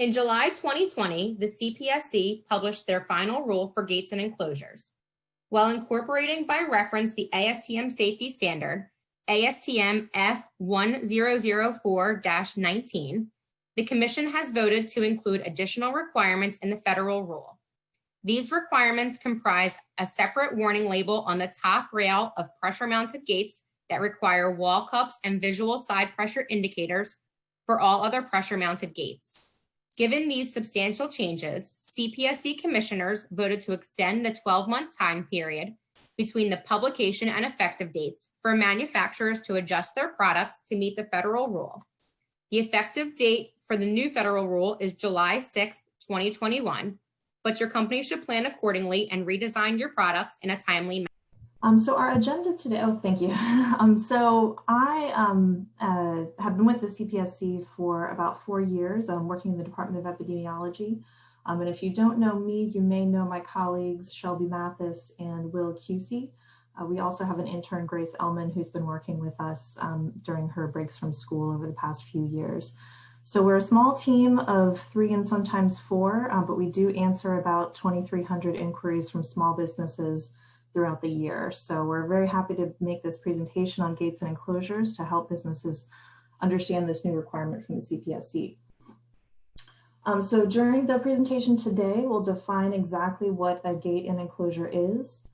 In July 2020, the CPSC published their final rule for gates and enclosures. While incorporating by reference the ASTM safety standard, ASTM F1004-19, the Commission has voted to include additional requirements in the federal rule. These requirements comprise a separate warning label on the top rail of pressure mounted gates that require wall cups and visual side pressure indicators for all other pressure mounted gates. Given these substantial changes, CPSC commissioners voted to extend the 12-month time period between the publication and effective dates for manufacturers to adjust their products to meet the federal rule. The effective date for the new federal rule is July 6, 2021, but your company should plan accordingly and redesign your products in a timely manner. Um, so our agenda today, oh, thank you. um, so I um, uh, have been with the CPSC for about four years. I'm working in the Department of Epidemiology. Um, and if you don't know me, you may know my colleagues, Shelby Mathis and Will Cusey. Uh, we also have an intern, Grace Elman, who's been working with us um, during her breaks from school over the past few years. So we're a small team of three and sometimes four, uh, but we do answer about 2,300 inquiries from small businesses throughout the year. So we're very happy to make this presentation on gates and enclosures to help businesses understand this new requirement from the CPSC. Um, so during the presentation today, we'll define exactly what a gate and enclosure is,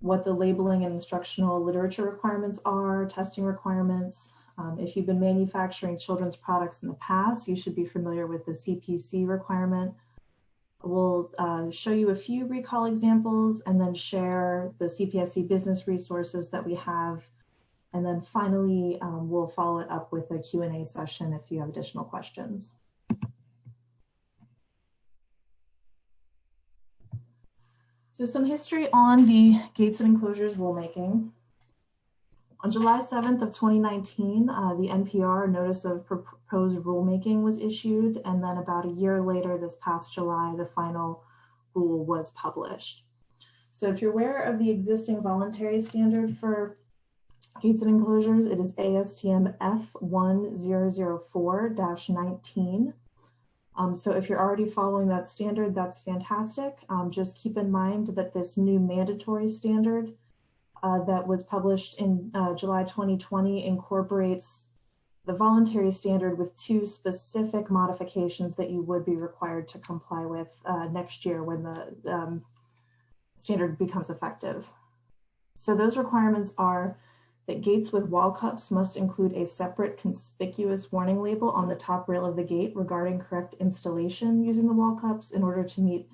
what the labeling and instructional literature requirements are, testing requirements. Um, if you've been manufacturing children's products in the past, you should be familiar with the CPC requirement, We'll uh, show you a few recall examples and then share the CPSC business resources that we have. And then finally, um, we'll follow it up with a Q&A session if you have additional questions. So some history on the gates and enclosures rulemaking. On July 7th of 2019, uh, the NPR notice of proposed rulemaking was issued, and then about a year later, this past July, the final rule was published. So if you're aware of the existing voluntary standard for gates and enclosures, it is ASTM F1004-19. Um, so if you're already following that standard, that's fantastic. Um, just keep in mind that this new mandatory standard uh, that was published in uh, July 2020 incorporates the voluntary standard with two specific modifications that you would be required to comply with uh, next year when the um, standard becomes effective. So those requirements are that gates with wall cups must include a separate conspicuous warning label on the top rail of the gate regarding correct installation using the wall cups in order to meet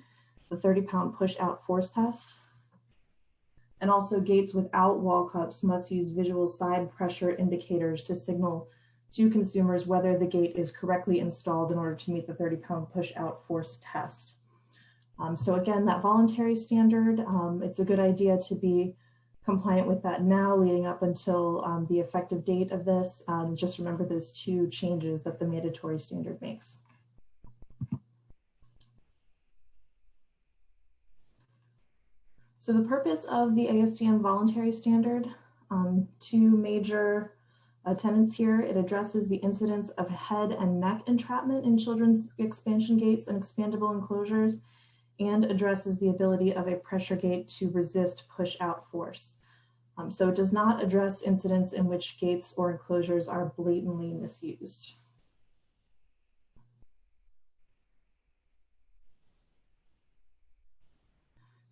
the 30 pound push out force test. And also gates without wall cups must use visual side pressure indicators to signal to consumers whether the gate is correctly installed in order to meet the 30 pound push out force test. Um, so again, that voluntary standard, um, it's a good idea to be compliant with that now leading up until um, the effective date of this. Um, just remember those two changes that the mandatory standard makes. So the purpose of the ASTM voluntary standard, um, two major tenants here. It addresses the incidence of head and neck entrapment in children's expansion gates and expandable enclosures and addresses the ability of a pressure gate to resist push out force. Um, so it does not address incidents in which gates or enclosures are blatantly misused.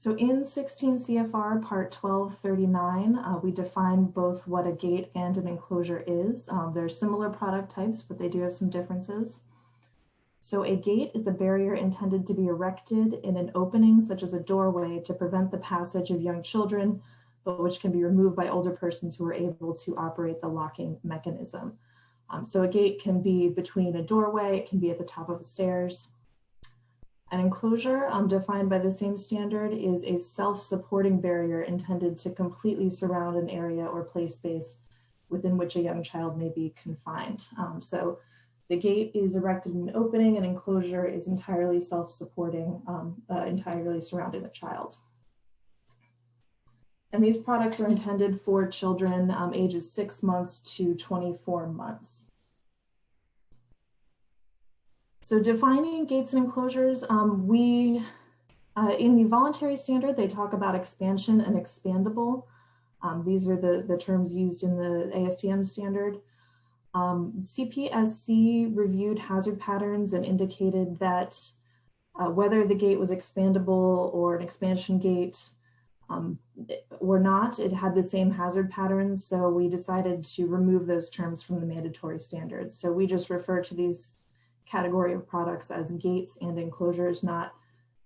So in 16 CFR part 1239, uh, we define both what a gate and an enclosure is. Um, they're similar product types, but they do have some differences. So a gate is a barrier intended to be erected in an opening such as a doorway to prevent the passage of young children, but which can be removed by older persons who are able to operate the locking mechanism. Um, so a gate can be between a doorway, it can be at the top of the stairs, an enclosure, um, defined by the same standard, is a self-supporting barrier intended to completely surround an area or play space within which a young child may be confined. Um, so the gate is erected in an opening, an enclosure is entirely self-supporting, um, uh, entirely surrounding the child. And these products are intended for children um, ages six months to 24 months. So defining gates and enclosures, um, we, uh, in the voluntary standard, they talk about expansion and expandable. Um, these are the, the terms used in the ASTM standard. Um, CPSC reviewed hazard patterns and indicated that uh, whether the gate was expandable or an expansion gate um, or not, it had the same hazard patterns. So we decided to remove those terms from the mandatory standards. So we just refer to these category of products as gates and enclosures, not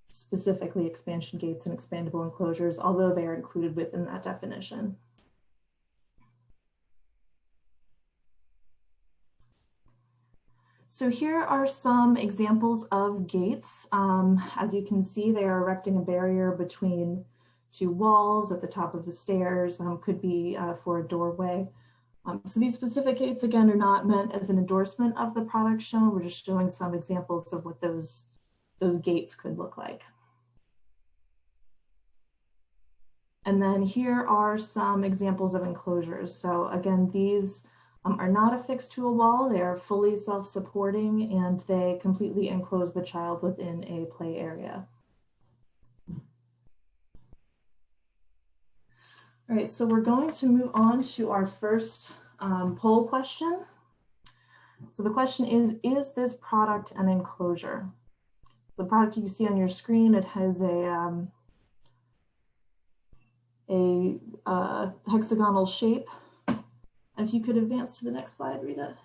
specifically expansion gates and expandable enclosures, although they are included within that definition. So here are some examples of gates. Um, as you can see, they are erecting a barrier between two walls at the top of the stairs, um, could be uh, for a doorway. Um, so these specific gates, again, are not meant as an endorsement of the product shown. We're just showing some examples of what those, those gates could look like. And then here are some examples of enclosures. So again, these um, are not affixed to a wall. They are fully self-supporting and they completely enclose the child within a play area. All right, so we're going to move on to our first um, poll question. So the question is, is this product an enclosure? The product you see on your screen, it has a, um, a uh, hexagonal shape if you could advance to the next slide, Rita.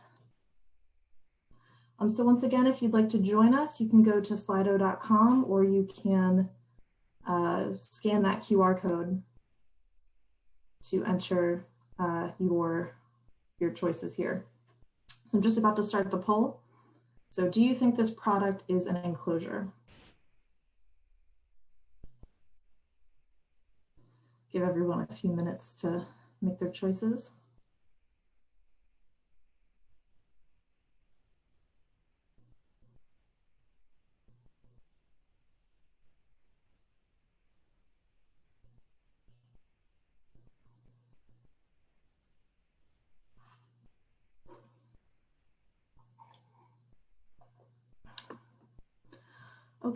Um, so once again, if you'd like to join us, you can go to slido.com or you can uh, scan that QR code to enter uh, your, your choices here. So I'm just about to start the poll. So do you think this product is an enclosure? Give everyone a few minutes to make their choices.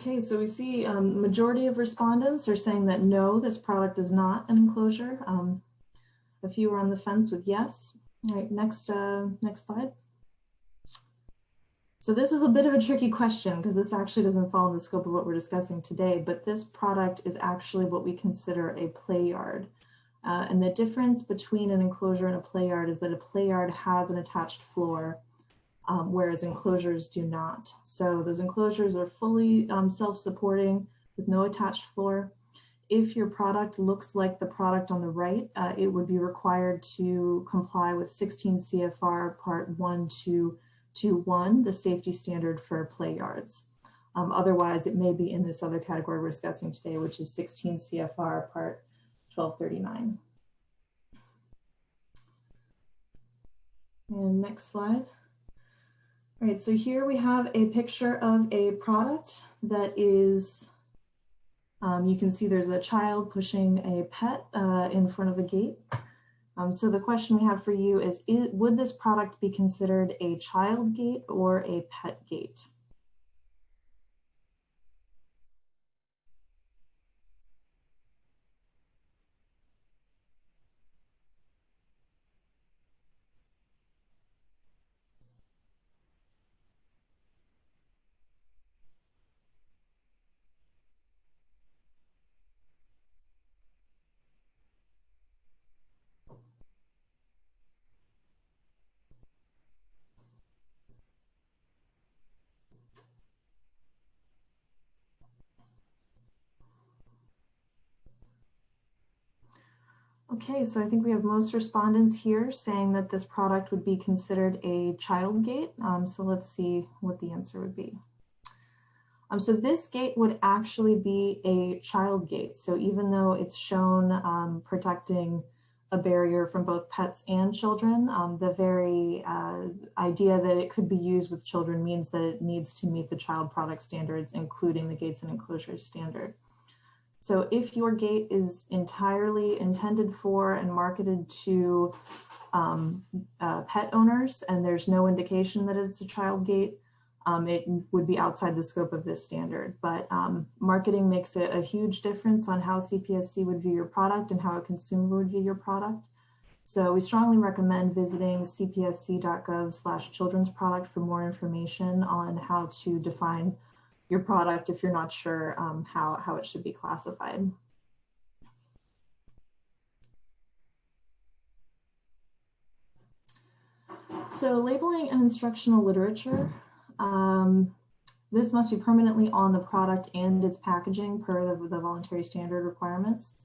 Okay, so we see um, majority of respondents are saying that no, this product is not an enclosure. Um, a few are on the fence with yes. All right, next, uh, next slide. So this is a bit of a tricky question because this actually doesn't fall in the scope of what we're discussing today, but this product is actually what we consider a play yard. Uh, and the difference between an enclosure and a play yard is that a play yard has an attached floor um, whereas enclosures do not. So those enclosures are fully um, self-supporting with no attached floor. If your product looks like the product on the right, uh, it would be required to comply with 16 CFR part 1221, the safety standard for play yards. Um, otherwise, it may be in this other category we're discussing today, which is 16 CFR part 1239. And next slide. All right, so here we have a picture of a product that is, um, you can see there's a child pushing a pet uh, in front of a gate. Um, so the question we have for you is, is, would this product be considered a child gate or a pet gate? Okay, so I think we have most respondents here saying that this product would be considered a child gate. Um, so let's see what the answer would be. Um, so this gate would actually be a child gate. So even though it's shown um, protecting a barrier from both pets and children, um, the very uh, idea that it could be used with children means that it needs to meet the child product standards, including the gates and enclosures standard. So if your gate is entirely intended for and marketed to um, uh, pet owners and there's no indication that it's a child gate, um, it would be outside the scope of this standard. But um, marketing makes a, a huge difference on how CPSC would view your product and how a consumer would view your product. So we strongly recommend visiting cpsc.gov slash children's product for more information on how to define your product if you're not sure um, how, how it should be classified. So labeling and instructional literature, um, this must be permanently on the product and its packaging per the, the voluntary standard requirements.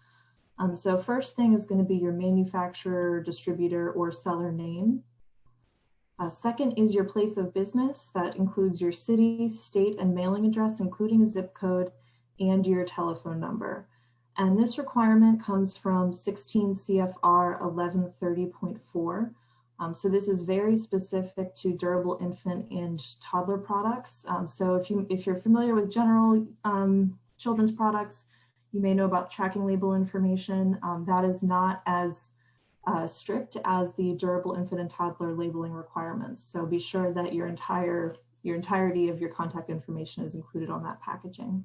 Um, so first thing is going to be your manufacturer, distributor, or seller name. Uh, second is your place of business. That includes your city, state, and mailing address, including a zip code and your telephone number. And this requirement comes from 16 CFR 1130.4. Um, so this is very specific to durable infant and toddler products. Um, so if, you, if you're familiar with general um, children's products, you may know about tracking label information. Um, that is not as uh, strict as the durable infant and toddler labeling requirements. So be sure that your entire your entirety of your contact information is included on that packaging.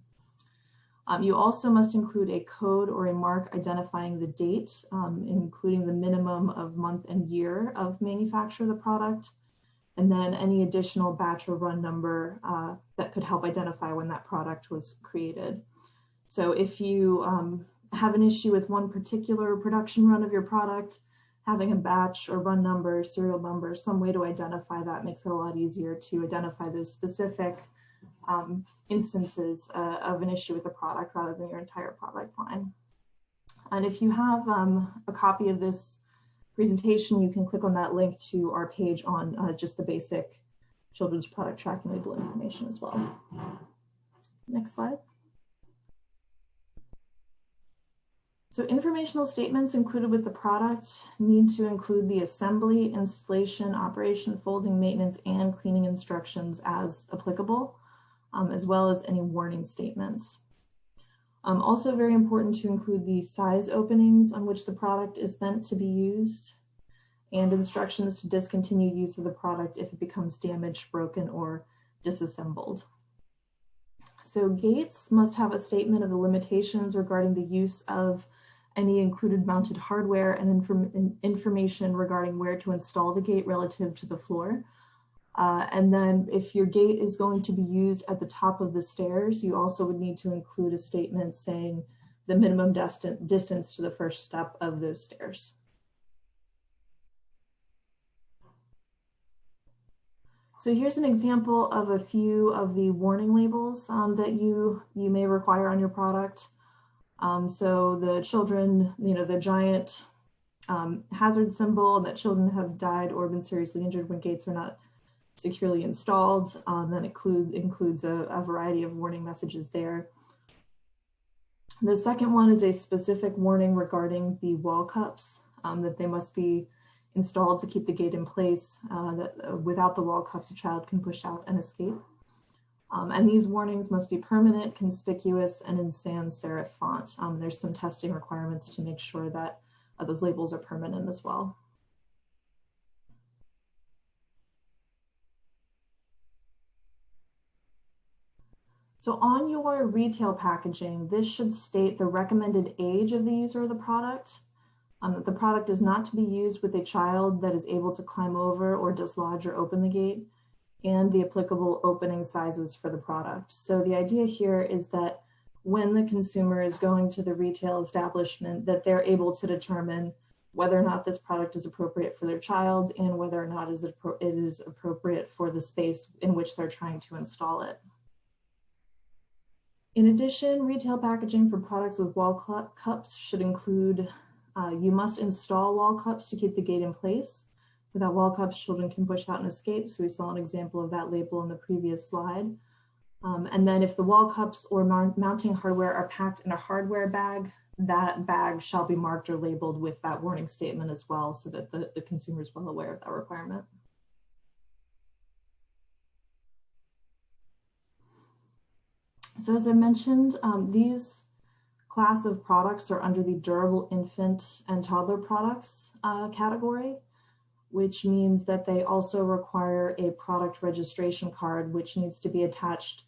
Um, you also must include a code or a mark identifying the date, um, including the minimum of month and year of manufacture of the product, and then any additional batch or run number uh, that could help identify when that product was created. So if you um, have an issue with one particular production run of your product, having a batch or run number, serial number, some way to identify that makes it a lot easier to identify those specific um, instances uh, of an issue with a product rather than your entire product line. And if you have um, a copy of this presentation, you can click on that link to our page on uh, just the basic children's product tracking label information as well. Next slide. So informational statements included with the product need to include the assembly, installation, operation, folding, maintenance, and cleaning instructions as applicable, um, as well as any warning statements. Um, also very important to include the size openings on which the product is meant to be used and instructions to discontinue use of the product if it becomes damaged, broken, or disassembled. So gates must have a statement of the limitations regarding the use of any included mounted hardware and inform information regarding where to install the gate relative to the floor. Uh, and then if your gate is going to be used at the top of the stairs, you also would need to include a statement saying the minimum distance to the first step of those stairs. So here's an example of a few of the warning labels um, that you, you may require on your product. Um, so the children, you know, the giant um, hazard symbol that children have died or been seriously injured when gates are not securely installed. Um, that include, includes a, a, variety of warning messages there. The second one is a specific warning regarding the wall cups, um, that they must be installed to keep the gate in place, uh, that uh, without the wall cups, a child can push out and escape. Um, and these warnings must be permanent, conspicuous, and in sans serif font. Um, there's some testing requirements to make sure that uh, those labels are permanent as well. So on your retail packaging, this should state the recommended age of the user of the product, um, that the product is not to be used with a child that is able to climb over or dislodge or open the gate, and the applicable opening sizes for the product. So the idea here is that when the consumer is going to the retail establishment, that they're able to determine whether or not this product is appropriate for their child and whether or not it is appropriate for the space in which they're trying to install it. In addition, retail packaging for products with wall cups should include, uh, you must install wall cups to keep the gate in place. Without wall cups, children can push out and escape. So we saw an example of that label in the previous slide. Um, and then if the wall cups or mounting hardware are packed in a hardware bag, that bag shall be marked or labeled with that warning statement as well so that the, the consumer is well aware of that requirement. So as I mentioned, um, these class of products are under the durable infant and toddler products uh, category which means that they also require a product registration card, which needs to be attached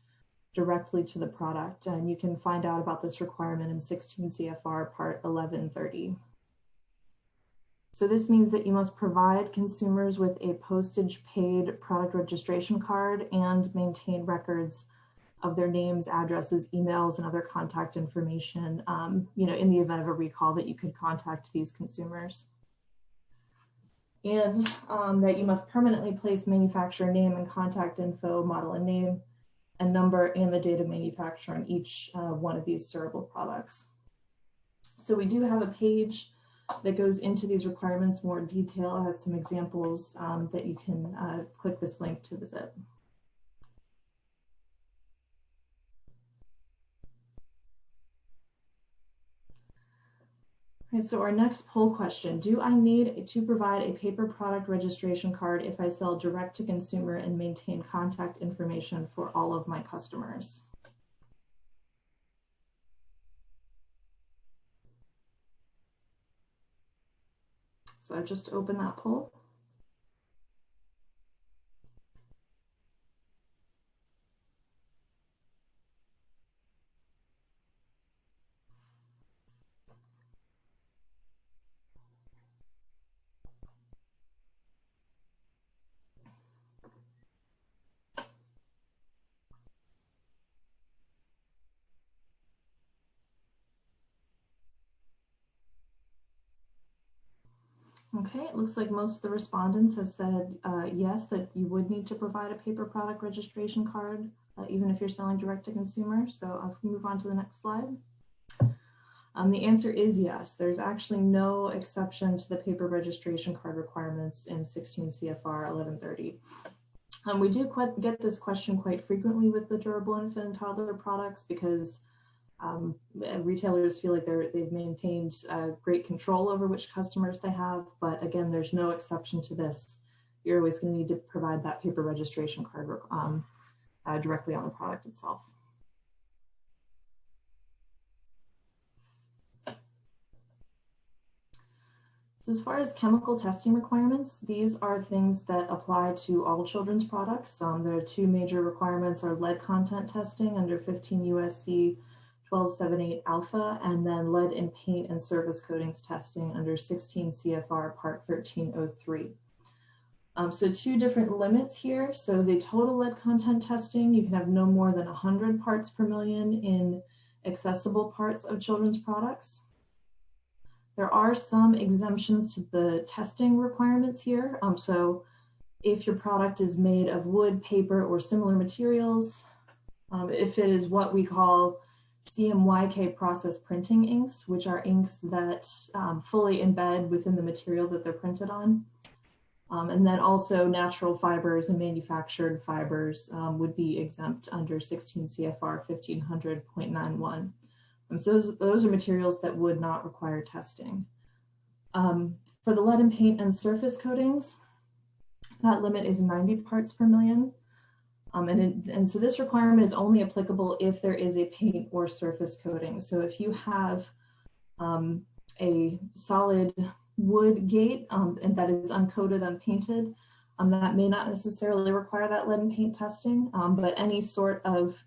directly to the product. And you can find out about this requirement in 16 CFR Part 1130. So this means that you must provide consumers with a postage paid product registration card and maintain records of their names, addresses, emails, and other contact information, um, you know, in the event of a recall that you could contact these consumers. And um, that you must permanently place manufacturer name and contact info, model and name, and number, and the date of manufacture on each uh, one of these durable products. So we do have a page that goes into these requirements more detail, has some examples um, that you can uh, click this link to visit. So our next poll question, do I need to provide a paper product registration card if I sell direct to consumer and maintain contact information for all of my customers? So I've just opened that poll. Okay, it looks like most of the respondents have said uh, yes, that you would need to provide a paper product registration card, uh, even if you're selling direct to consumer. So I'll move on to the next slide. Um, the answer is yes. There's actually no exception to the paper registration card requirements in 16 CFR 1130. Um, we do get this question quite frequently with the durable infant and toddler products because um, retailers feel like they're, they've maintained uh, great control over which customers they have, but again, there's no exception to this. You're always going to need to provide that paper registration card um, uh, directly on the product itself. As far as chemical testing requirements, these are things that apply to all children's products. Um, there are two major requirements are lead content testing under 15 USC 1278 alpha, and then lead in paint and surface coatings testing under 16 CFR part 1303. Um, so two different limits here. So the total lead content testing, you can have no more than 100 parts per million in accessible parts of children's products. There are some exemptions to the testing requirements here. Um, so if your product is made of wood, paper, or similar materials, um, if it is what we call CMYK process printing inks, which are inks that um, fully embed within the material that they're printed on. Um, and then also natural fibers and manufactured fibers um, would be exempt under 16 CFR 1500.91. Um, so those, those are materials that would not require testing. Um, for the lead and paint and surface coatings, that limit is 90 parts per million. Um, and, and so this requirement is only applicable if there is a paint or surface coating. So if you have um, a solid wood gate um, and that is uncoated, unpainted, um, that may not necessarily require that lead and paint testing, um, but any sort of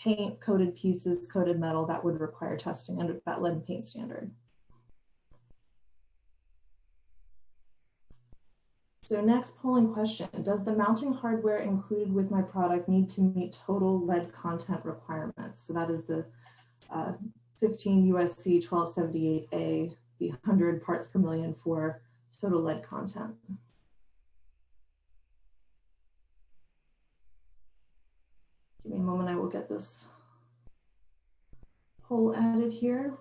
paint coated pieces, coated metal, that would require testing under that lead and paint standard. So next polling question, does the mounting hardware included with my product need to meet total lead content requirements? So that is the uh, 15 USC 1278A, the 100 parts per million for total lead content. Give me a moment, I will get this poll added here.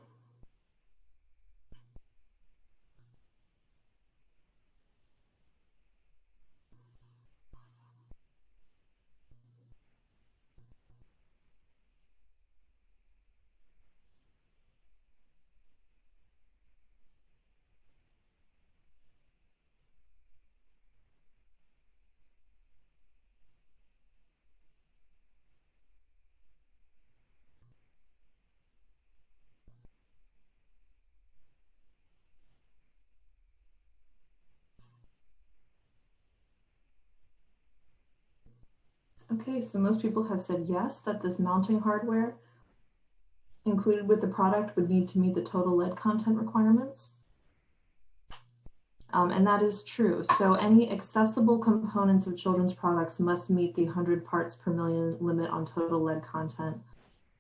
Okay, so most people have said yes, that this mounting hardware included with the product would need to meet the total lead content requirements. Um, and that is true. So any accessible components of children's products must meet the 100 parts per million limit on total lead content.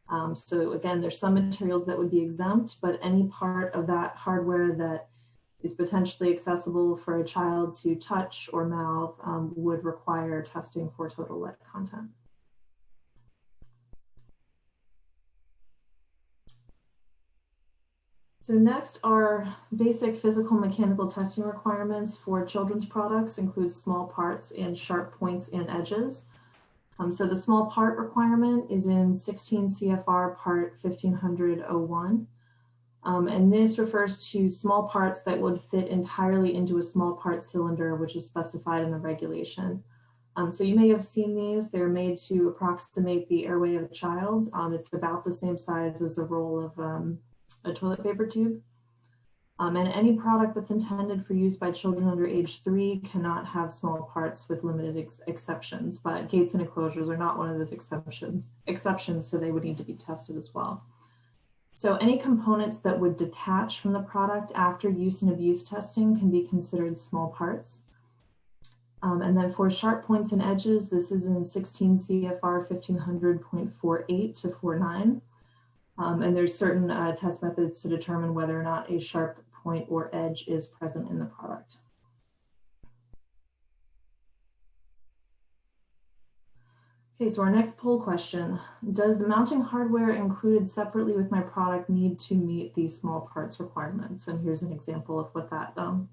Um, so again, there's some materials that would be exempt, but any part of that hardware that is potentially accessible for a child to touch or mouth um, would require testing for total lead content. So next are basic physical mechanical testing requirements for children's products include small parts and sharp points and edges. Um, so the small part requirement is in 16 CFR part 1500-01. Um, and this refers to small parts that would fit entirely into a small part cylinder, which is specified in the regulation. Um, so you may have seen these. They're made to approximate the airway of a child. Um, it's about the same size as a roll of um, a toilet paper tube. Um, and any product that's intended for use by children under age three cannot have small parts with limited ex exceptions, but gates and enclosures are not one of those exceptions, exceptions, so they would need to be tested as well. So any components that would detach from the product after use and abuse testing can be considered small parts. Um, and then for sharp points and edges, this is in 16 CFR 1500.48 to 49. Um, and there's certain uh, test methods to determine whether or not a sharp point or edge is present in the product. Okay, so our next poll question, does the mounting hardware included separately with my product need to meet these small parts requirements? And here's an example of what that um,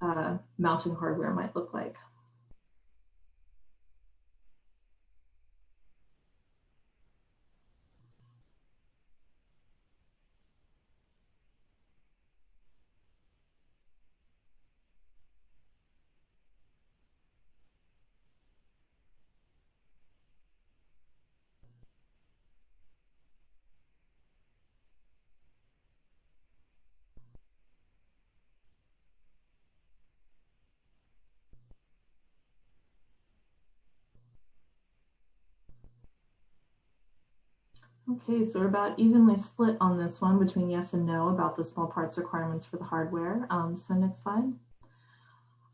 uh, mounting hardware might look like. Okay, so we're about evenly split on this one between yes and no about the small parts requirements for the hardware. Um, so next slide.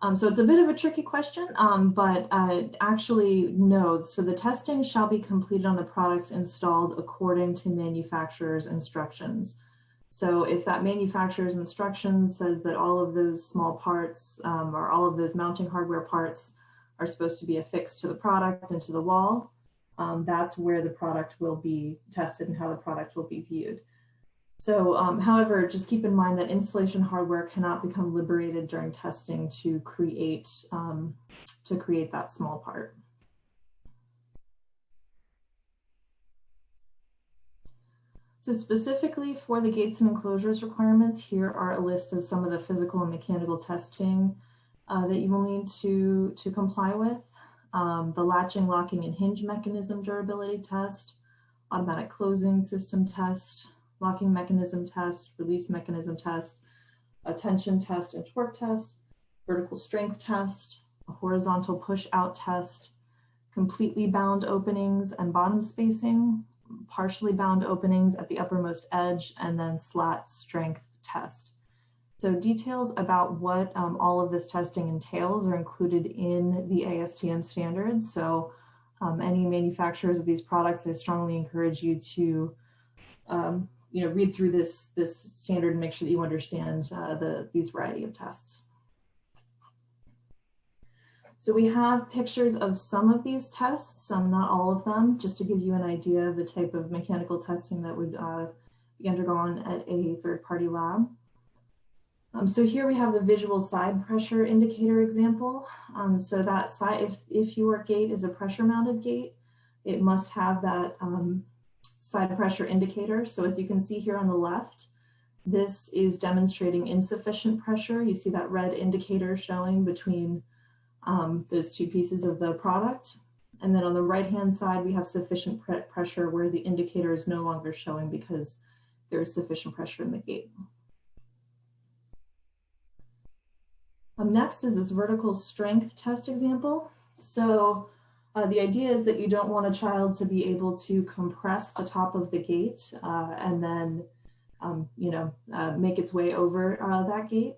Um, so it's a bit of a tricky question, um, but uh, actually no. So the testing shall be completed on the products installed according to manufacturer's instructions. So if that manufacturer's instructions says that all of those small parts um, or all of those mounting hardware parts are supposed to be affixed to the product and to the wall, um, that's where the product will be tested and how the product will be viewed. So, um, however, just keep in mind that installation hardware cannot become liberated during testing to create, um, to create that small part. So specifically for the gates and enclosures requirements, here are a list of some of the physical and mechanical testing uh, that you will need to, to comply with um, the latching, locking, and hinge mechanism durability test, automatic closing system test, locking mechanism test, release mechanism test, a tension test and torque test, vertical strength test, a horizontal push out test, completely bound openings and bottom spacing, partially bound openings at the uppermost edge, and then slat strength test. So details about what um, all of this testing entails are included in the ASTM standards. So um, any manufacturers of these products, I strongly encourage you to um, you know, read through this, this standard and make sure that you understand uh, the, these variety of tests. So we have pictures of some of these tests, some not all of them, just to give you an idea of the type of mechanical testing that would uh, be undergone at a third-party lab. Um, so here we have the visual side pressure indicator example. Um, so that side, if, if your gate is a pressure mounted gate, it must have that um, side pressure indicator. So as you can see here on the left, this is demonstrating insufficient pressure. You see that red indicator showing between um, those two pieces of the product. And then on the right hand side, we have sufficient pressure where the indicator is no longer showing because there is sufficient pressure in the gate. Um, next is this vertical strength test example. So Uh, the idea is that you don't want a child to be able to compress the top of the gate uh, and then, um, you know, uh, make its way over uh, that gate.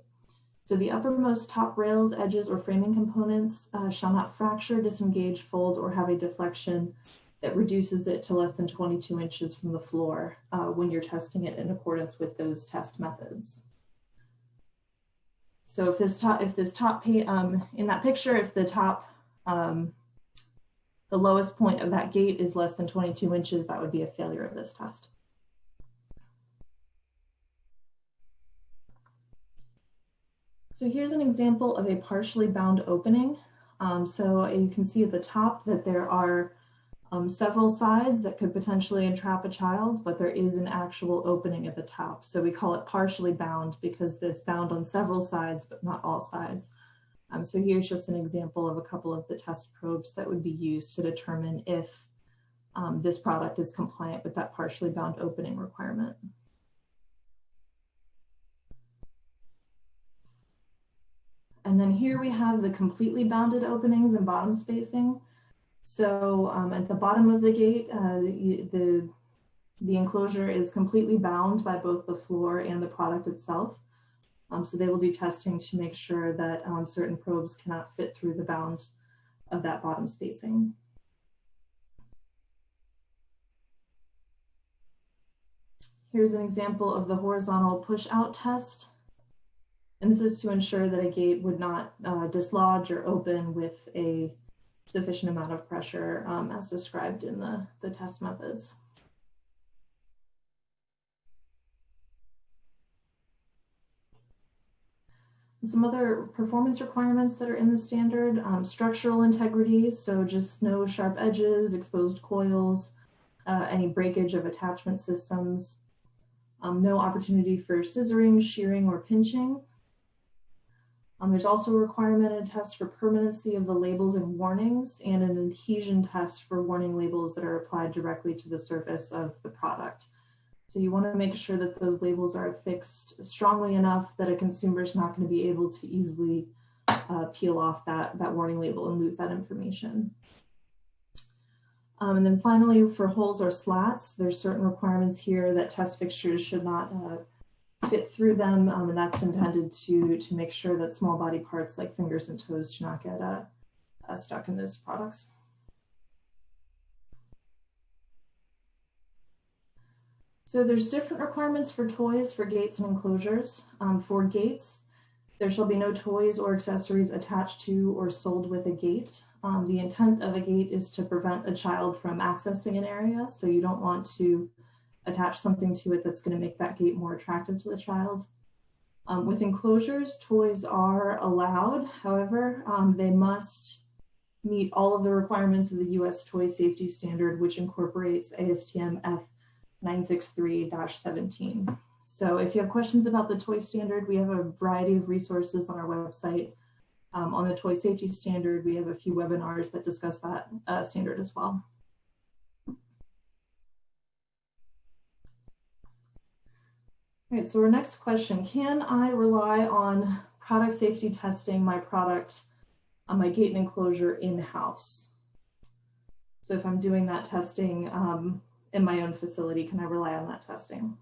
So the uppermost top rails, edges, or framing components uh, shall not fracture, disengage, fold, or have a deflection that reduces it to less than 22 inches from the floor uh, when you're testing it in accordance with those test methods. So if this top, if this top, um, in that picture, if the top um, the lowest point of that gate is less than 22 inches, that would be a failure of this test. So here's an example of a partially bound opening. Um, so you can see at the top that there are um, several sides that could potentially entrap a child, but there is an actual opening at the top. So we call it partially bound because it's bound on several sides, but not all sides. Um, so here's just an example of a couple of the test probes that would be used to determine if um, this product is compliant with that partially bound opening requirement. And then here we have the completely bounded openings and bottom spacing. So um, at the bottom of the gate, uh, the, the, enclosure is completely bound by both the floor and the product itself. Um, so they will do testing to make sure that um, certain probes cannot fit through the bound of that bottom spacing. Here's an example of the horizontal push out test. And this is to ensure that a gate would not uh, dislodge or open with a sufficient amount of pressure um, as described in the, the test methods. Some other performance requirements that are in the standard, um, structural integrity, so just no sharp edges, exposed coils, uh, any breakage of attachment systems, um, no opportunity for scissoring, shearing, or pinching. Um, there's also a requirement and a test for permanency of the labels and warnings and an adhesion test for warning labels that are applied directly to the surface of the product. So you want to make sure that those labels are affixed strongly enough that a consumer is not going to be able to easily uh, peel off that, that warning label and lose that information. Um, and then finally, for holes or slats, there's certain requirements here that test fixtures should not uh, fit through them, um, and that's intended to, to make sure that small body parts like fingers and toes do not get uh, uh stuck in those products. So there's different requirements for toys for gates and enclosures. Um, for gates, there shall be no toys or accessories attached to or sold with a gate. Um, the intent of a gate is to prevent a child from accessing an area. So you don't want to attach something to it that's gonna make that gate more attractive to the child. Um, with enclosures, toys are allowed. However, um, they must meet all of the requirements of the US Toy Safety Standard, which incorporates ASTM F 963-17. So if you have questions about the toy standard, we have a variety of resources on our website. Um, on the toy safety standard, we have a few webinars that discuss that uh, standard as well. All right, so our next question, can I rely on product safety testing my product on my gate and enclosure in-house? So if I'm doing that testing, um, in my own facility? Can I rely on that testing?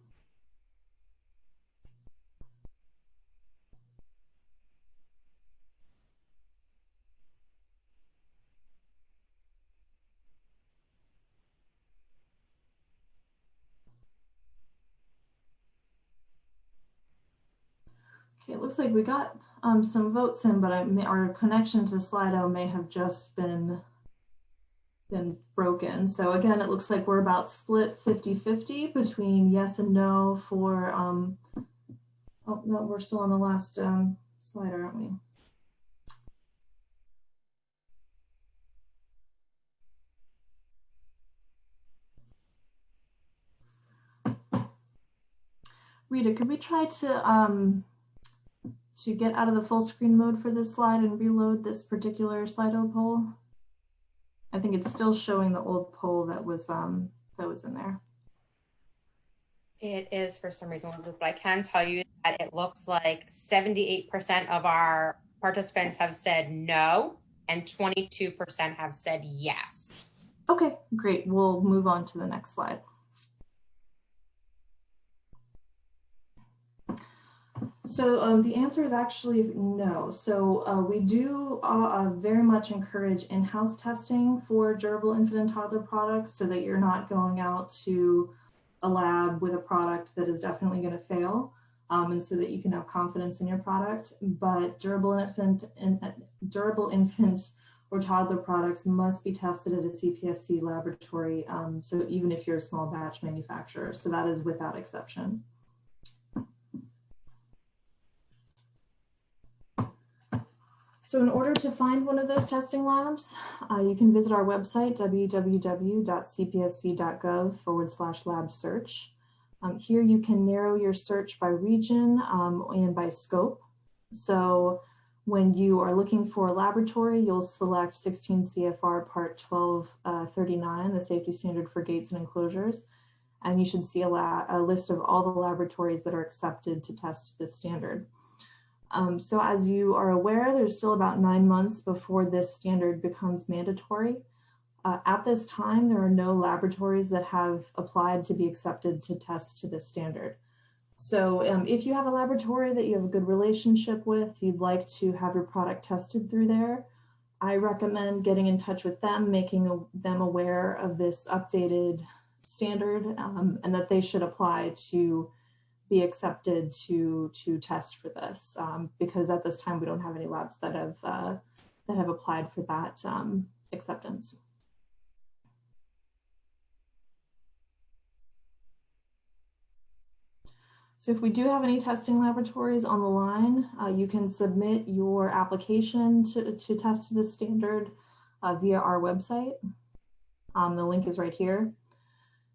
Okay, it looks like we got um, some votes in, but may, our connection to Slido may have just been been broken. So again, it looks like we're about split 50-50 between yes and no for, um, oh no, we're still on the last um, slide, aren't we? Rita, could we try to um, to get out of the full screen mode for this slide and reload this particular Slido poll? I think it's still showing the old poll that was um that was in there. It is for some reason, Elizabeth, but I can tell you that it looks like 78% of our participants have said no. and 22% have said yes. Okay, great. We'll move on to the next slide. So um, the answer is actually no. So uh, we do uh, uh, very much encourage in-house testing for durable infant and toddler products so that you're not going out to a lab with a product that is definitely going to fail um, and so that you can have confidence in your product. But durable infant, in, durable infant or toddler products must be tested at a CPSC laboratory. Um, so even if you're a small batch manufacturer, so that is without exception. So in order to find one of those testing labs, uh, you can visit our website, www.cpsc.gov forward slash lab search. Um, here you can narrow your search by region um, and by scope. So when you are looking for a laboratory, you'll select 16 CFR part 1239, uh, the safety standard for gates and enclosures. And you should see a, a list of all the laboratories that are accepted to test this standard. Um, so as you are aware, there's still about nine months before this standard becomes mandatory. Uh, at this time, there are no laboratories that have applied to be accepted to test to this standard. So um, if you have a laboratory that you have a good relationship with, you'd like to have your product tested through there, I recommend getting in touch with them, making a, them aware of this updated standard um, and that they should apply to be accepted to to test for this um, because at this time we don't have any labs that have uh, that have applied for that um, acceptance. So if we do have any testing laboratories on the line, uh, you can submit your application to, to test this standard uh, via our website. Um, the link is right here.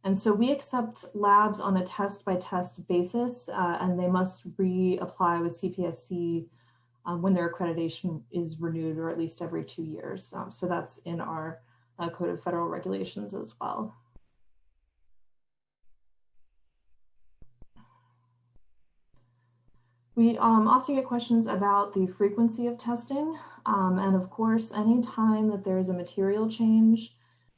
And so we accept labs on a test by test basis, uh, and they must reapply with CPSC um, when their accreditation is renewed, or at least every two years. Um, so that's in our uh, Code of Federal Regulations as well. We um, often get questions about the frequency of testing. Um, and of course, any time that there is a material change,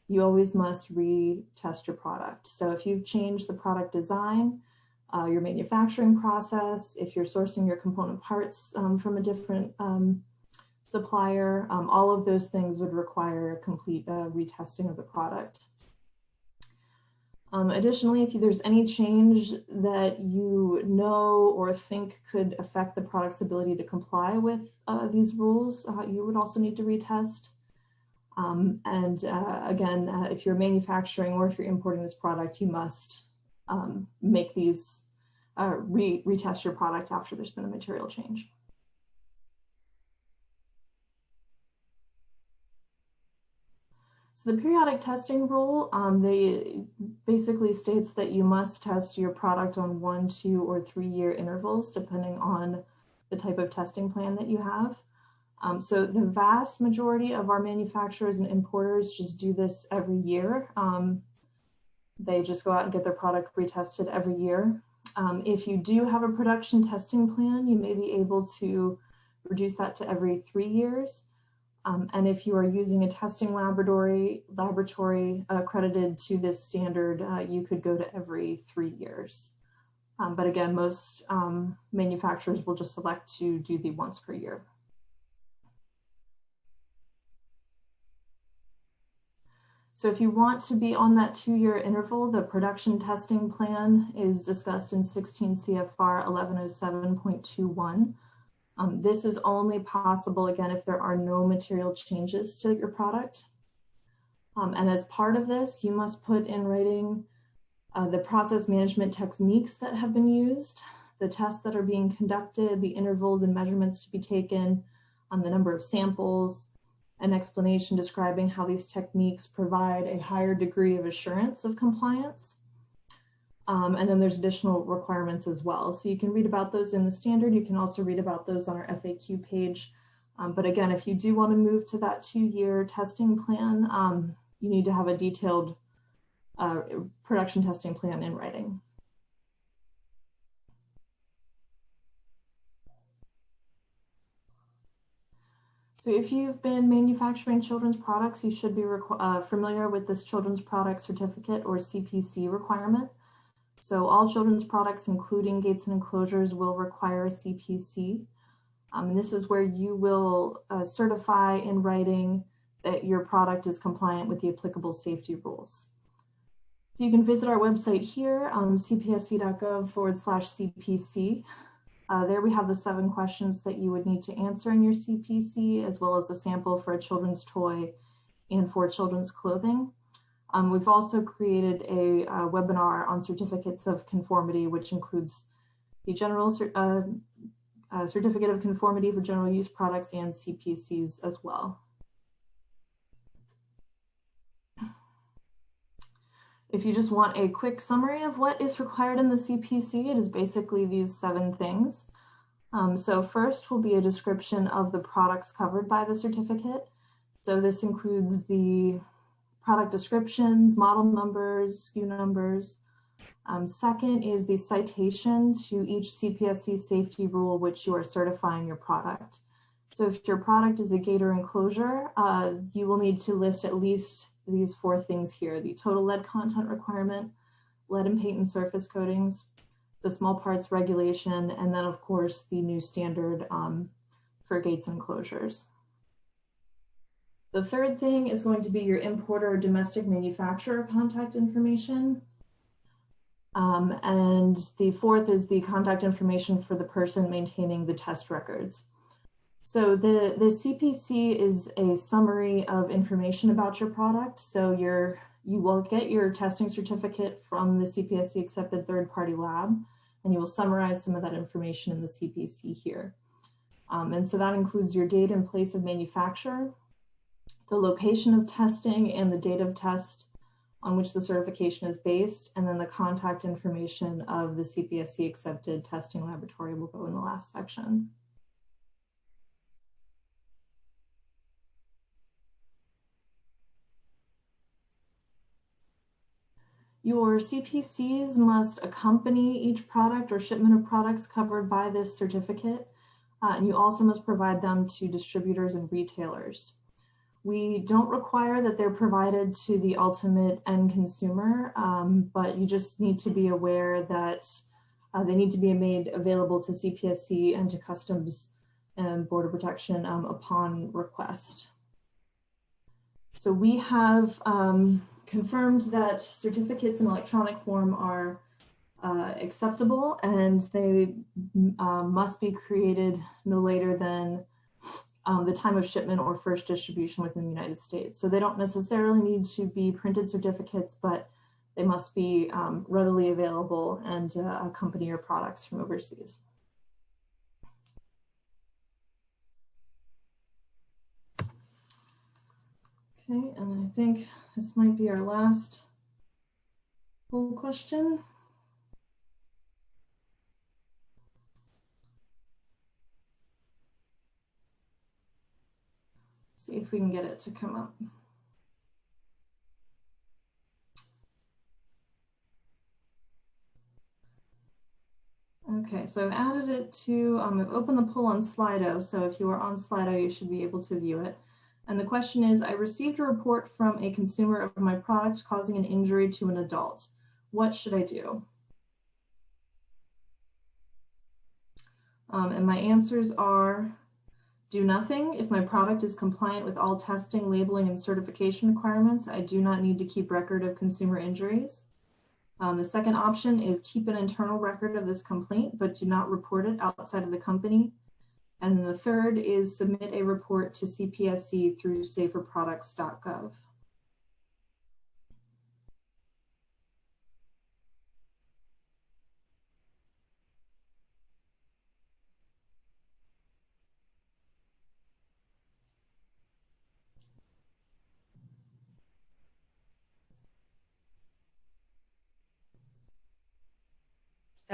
you always must retest your product. So if you've changed the product design, uh, your manufacturing process, if you're sourcing your component parts um, from a different um, supplier, um, all of those things would require complete uh, retesting of the product. Um, additionally, if there's any change that you know or think could affect the product's ability to comply with uh, these rules, uh, you would also need to retest. Um, and uh, again, uh, if you're manufacturing or if you're importing this product, you must um, make these, uh, re retest your product after there's been a material change. So the periodic testing rule, um, they basically states that you must test your product on one, two, or three year intervals, depending on the type of testing plan that you have. Um, so the vast majority of our manufacturers and importers just do this every year. Um, they just go out and get their product retested every year. Um, if you do have a production testing plan, you may be able to reduce that to every three years. Um, and if you are using a testing laboratory, laboratory accredited to this standard, uh, you could go to every three years. Um, but again, most um, manufacturers will just select to do the once per year. So if you want to be on that two-year interval, the production testing plan is discussed in 16 CFR 1107.21. Um, this is only possible, again, if there are no material changes to your product. Um, and as part of this, you must put in writing uh, the process management techniques that have been used, the tests that are being conducted, the intervals and measurements to be taken, um, the number of samples, an explanation describing how these techniques provide a higher degree of assurance of compliance. Um, and then there's additional requirements as well. So you can read about those in the standard. You can also read about those on our FAQ page. Um, but again, if you do want to move to that two-year testing plan, um, you need to have a detailed uh, production testing plan in writing. So if you've been manufacturing children's products, you should be uh, familiar with this children's product certificate or CPC requirement. So all children's products, including gates and enclosures, will require a CPC. Um, and this is where you will uh, certify in writing that your product is compliant with the applicable safety rules. So you can visit our website here, um, cpsc.gov forward slash CPC. Uh, there we have the seven questions that you would need to answer in your CPC, as well as a sample for a children's toy and for children's clothing. Um, we've also created a, a, webinar on certificates of conformity, which includes the general uh, uh, certificate of conformity for general use products and CPCs as well. If you just want a quick summary of what is required in the CPC, it is basically these seven things. Um, so first will be a description of the products covered by the certificate. So this includes the product descriptions, model numbers, SKU numbers. Um, second is the citation to each CPSC safety rule which you are certifying your product. So if your product is a gator enclosure, uh, you will need to list at least these four things here, the total lead content requirement, lead and paint and surface coatings, the small parts regulation, and then of course the new standard um, for gates and closures. The third thing is going to be your importer or domestic manufacturer contact information. Um, and the fourth is the contact information for the person maintaining the test records. So the, the CPC is a summary of information about your product. So you're, you will get your testing certificate from the CPSC accepted third-party lab, and you will summarize some of that information in the CPC here. Um, and so that includes your date and place of manufacture, the location of testing and the date of test on which the certification is based, and then the contact information of the CPSC accepted testing laboratory will go in the last section. Your CPCs must accompany each product or shipment of products covered by this certificate, uh, and you also must provide them to distributors and retailers. We don't require that they're provided to the ultimate end consumer, um, but you just need to be aware that uh, they need to be made available to CPSC and to Customs and Border Protection um, upon request. So we have um, confirmed that certificates in electronic form are uh, acceptable and they uh, must be created no later than um, the time of shipment or first distribution within the United States. So they don't necessarily need to be printed certificates, but they must be um, readily available and uh, accompany your products from overseas. Okay, and I think this might be our last poll question. See if we can get it to come up. Okay, so I've added it to, um, I've opened the poll on Slido. So if you are on Slido, you should be able to view it. And the question is, I received a report from a consumer of my product causing an injury to an adult. What should I do? Um, and my answers are, do nothing. If my product is compliant with all testing, labeling, and certification requirements, I do not need to keep record of consumer injuries. Um, the second option is keep an internal record of this complaint, but do not report it outside of the company. And the third is submit a report to CPSC through saferproducts.gov.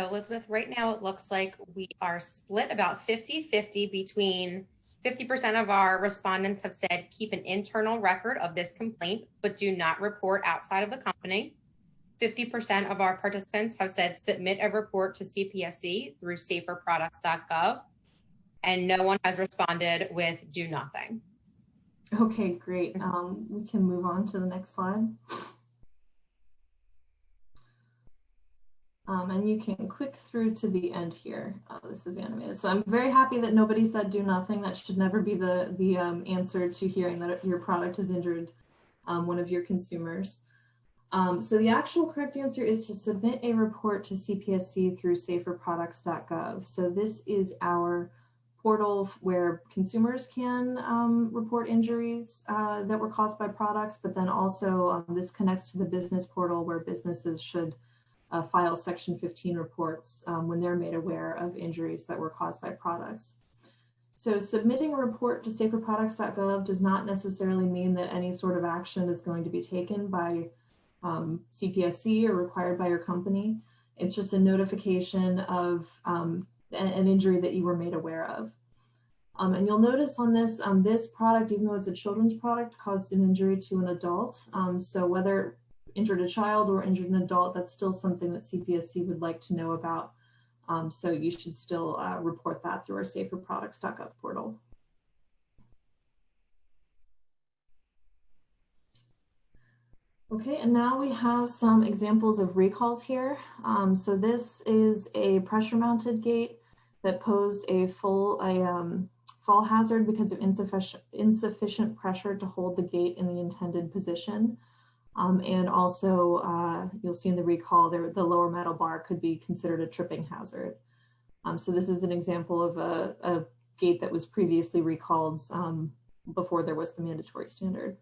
Elizabeth, right now it looks like we are split about 50-50 between 50% of our respondents have said keep an internal record of this complaint, but do not report outside of the company. 50% of our participants have said submit a report to CPSC through saferproducts.gov. and no one has responded with do nothing. Okay, great. Um, we can move on to the next slide. Um, and you can click through to the end here. Uh, this is animated. So I'm very happy that nobody said do nothing. That should never be the, the um, answer to hearing that your product has injured um, one of your consumers. Um, so the actual correct answer is to submit a report to CPSC through saferproducts.gov. So this is our portal where consumers can um, report injuries uh, that were caused by products, but then also um, this connects to the business portal where businesses should uh, file Section 15 reports um, when they're made aware of injuries that were caused by products. So submitting a report to saferproducts.gov does not necessarily mean that any sort of action is going to be taken by um, CPSC or required by your company. It's just a notification of um, an injury that you were made aware of. Um, and you'll notice on this, um, this product, even though it's a children's product, caused an injury to an adult. Um, so whether injured a child or injured an adult, that's still something that CPSC would like to know about. Um, so you should still uh, report that through our saferproducts.gov portal. Okay, and now we have some examples of recalls here. Um, so this is a pressure mounted gate that posed a full a um, fall hazard because of insufficient, insufficient pressure to hold the gate in the intended position. Um, and also, uh, you'll see in the recall there, the lower metal bar could be considered a tripping hazard. Um, so this is an example of a, a gate that was previously recalled um, before there was the mandatory standard.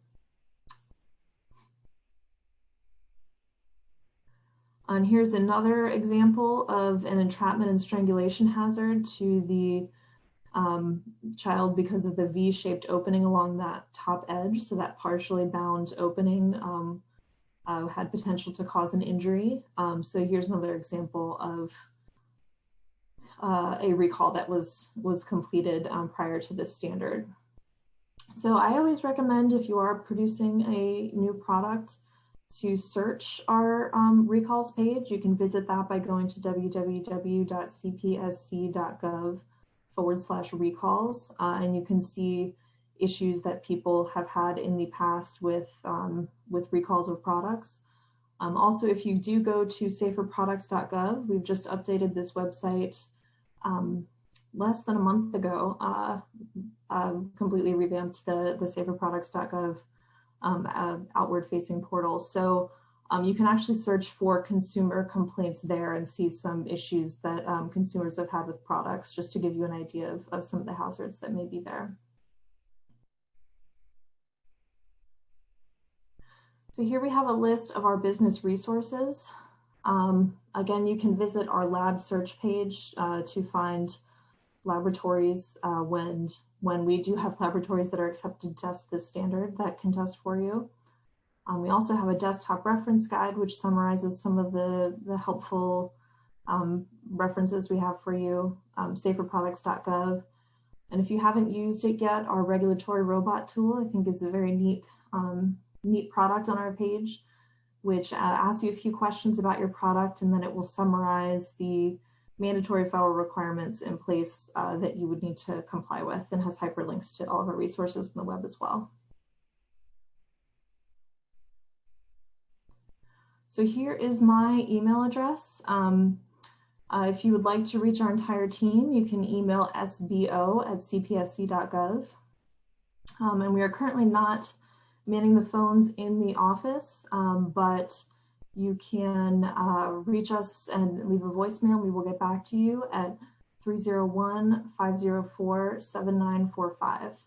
And here's another example of an entrapment and strangulation hazard to the um, child because of the V-shaped opening along that top edge. So that partially bound opening um, uh, had potential to cause an injury. Um, so here's another example of uh, a recall that was, was completed um, prior to this standard. So I always recommend if you are producing a new product to search our um, recalls page. You can visit that by going to www.cpsc.gov forward slash recalls, uh, and you can see issues that people have had in the past with, um, with recalls of products. Um, also, if you do go to saferproducts.gov, we've just updated this website um, less than a month ago, uh, uh, completely revamped the, the saferproducts.gov um, uh, outward facing portal. So um, you can actually search for consumer complaints there and see some issues that um, consumers have had with products, just to give you an idea of, of some of the hazards that may be there. So here we have a list of our business resources. Um, again, you can visit our lab search page uh, to find laboratories uh, when, when we do have laboratories that are accepted to test this standard that can test for you. Um, we also have a desktop reference guide, which summarizes some of the, the helpful um, references we have for you, um, saferproducts.gov. And if you haven't used it yet, our regulatory robot tool, I think is a very neat, um, neat product on our page, which uh, asks you a few questions about your product, and then it will summarize the mandatory federal requirements in place uh, that you would need to comply with and has hyperlinks to all of our resources on the web as well. So here is my email address. Um, uh, if you would like to reach our entire team, you can email sbo at cpsc.gov. Um, and we are currently not manning the phones in the office, um, but you can uh, reach us and leave a voicemail. We will get back to you at 301-504-7945.